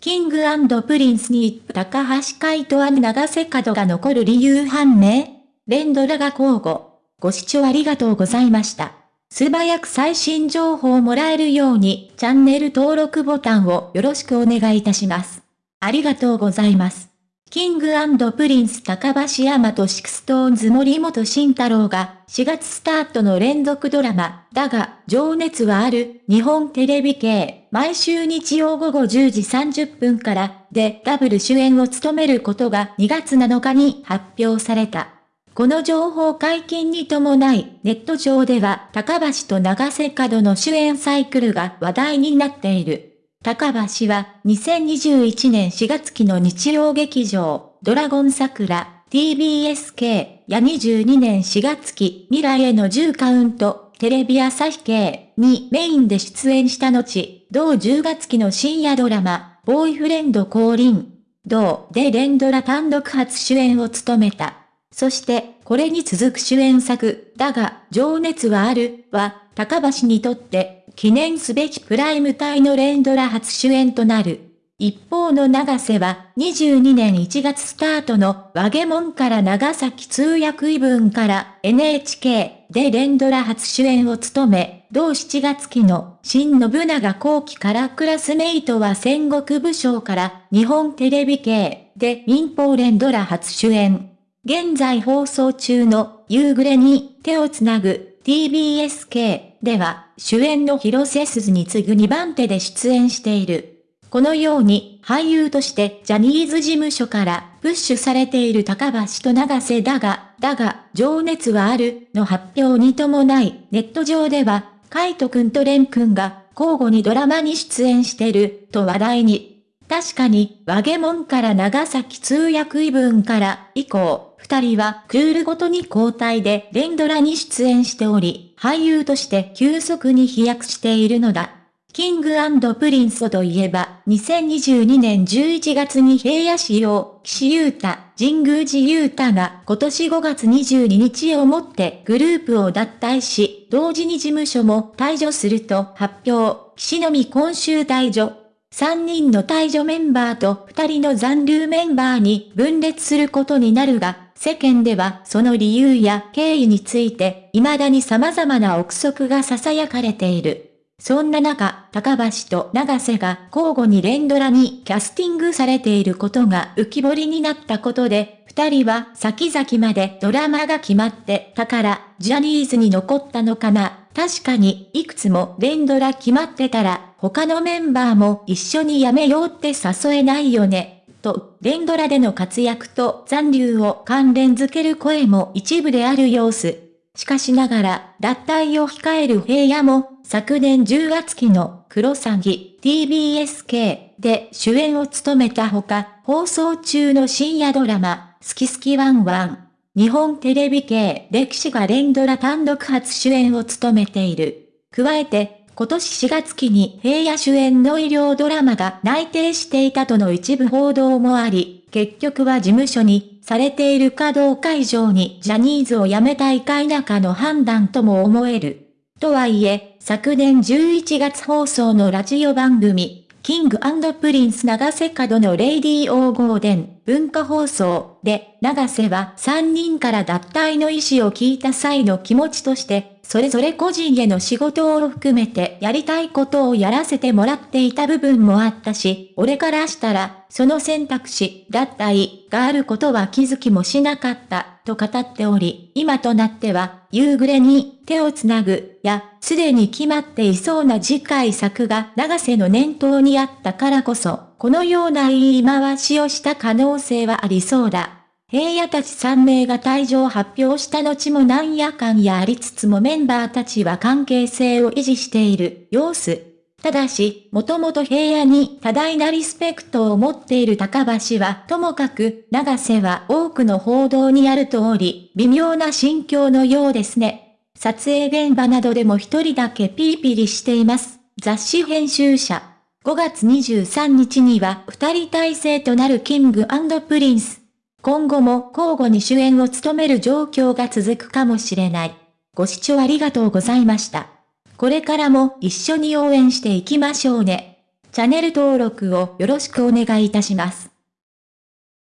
キングプリンスに高橋海人永瀬角が残る理由判明連ドラが交互。ご視聴ありがとうございました。素早く最新情報をもらえるようにチャンネル登録ボタンをよろしくお願いいたします。ありがとうございます。キングプリンス高橋山とシクストーンズ森本慎太郎が4月スタートの連続ドラマ、だが、情熱はある、日本テレビ系、毎週日曜午後10時30分から、で、ダブル主演を務めることが2月7日に発表された。この情報解禁に伴い、ネット上では高橋と長瀬角の主演サイクルが話題になっている。高橋は2021年4月期の日曜劇場、ドラゴン桜、TBSK や22年4月期未来への10カウント、テレビ朝日系にメインで出演した後、同10月期の深夜ドラマ、ボーイフレンド降臨、同で連ドラ単独初主演を務めた。そして、これに続く主演作、だが、情熱はある、は、高橋にとって、記念すべきプライム帯の連ドラ初主演となる。一方の長瀬は、22年1月スタートの、和ゲモンから長崎通訳異文から NHK で連ドラ初主演を務め、同7月期の、新信長後期からクラスメイトは戦国武将から、日本テレビ系で民放連ドラ初主演。現在放送中の夕暮れに手をつなぐ TBSK では主演の広瀬すずに次ぐ2番手で出演している。このように俳優としてジャニーズ事務所からプッシュされている高橋と長瀬だが、だが、情熱はあるの発表に伴い、ネット上では、カイトくんとレンくんが交互にドラマに出演してると話題に。確かに、わげもんから長崎通訳異聞から以降、二人はクールごとに交代で連ドラに出演しており、俳優として急速に飛躍しているのだ。キングプリンスといえば、2022年11月に平野紫耀、岸優太、神宮寺勇太が今年5月22日をもってグループを脱退し、同時に事務所も退所すると発表、岸のみ今秋退所。3人の退場メンバーと2人の残留メンバーに分裂することになるが、世間ではその理由や経緯について未だに様々な憶測が囁かれている。そんな中、高橋と長瀬が交互に連ドラにキャスティングされていることが浮き彫りになったことで、二人は先々までドラマが決まってたから、ジャニーズに残ったのかな。確かに、いくつも連ドラ決まってたら、他のメンバーも一緒に辞めようって誘えないよね。と、連ドラでの活躍と残留を関連づける声も一部である様子。しかしながら、脱退を控える平野も、昨年10月期のクロサギ TBSK で主演を務めたほか、放送中の深夜ドラマ、スキスキワンワン。日本テレビ系歴史が連ドラ単独初主演を務めている。加えて、今年4月期に平野主演の医療ドラマが内定していたとの一部報道もあり、結局は事務所にされているかどうか以上にジャニーズを辞めたいか否かの判断とも思える。とはいえ、昨年11月放送のラジオ番組、キングプリンス永瀬廉の Radio GARDEN 文化放送で、永瀬は3人から脱退の意思を聞いた際の気持ちとして、それぞれ個人への仕事を含めてやりたいことをやらせてもらっていた部分もあったし、俺からしたら、その選択肢、脱退があることは気づきもしなかった。と語っており、今となっては、夕暮れに手をつなぐ、や、すでに決まっていそうな次回作が永瀬の念頭にあったからこそ、このような言い回しをした可能性はありそうだ。平野たち3名が退場を発表した後もなんやかんやありつつもメンバーたちは関係性を維持している様子。ただし、もともと平野に多大なリスペクトを持っている高橋は、ともかく、長瀬は多くの報道にある通り、微妙な心境のようですね。撮影現場などでも一人だけピリピリしています。雑誌編集者。5月23日には二人体制となるキングプリンス。今後も交互に主演を務める状況が続くかもしれない。ご視聴ありがとうございました。これからも一緒に応援していきましょうね。チャンネル登録をよろしくお願いいたします。